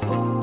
oh.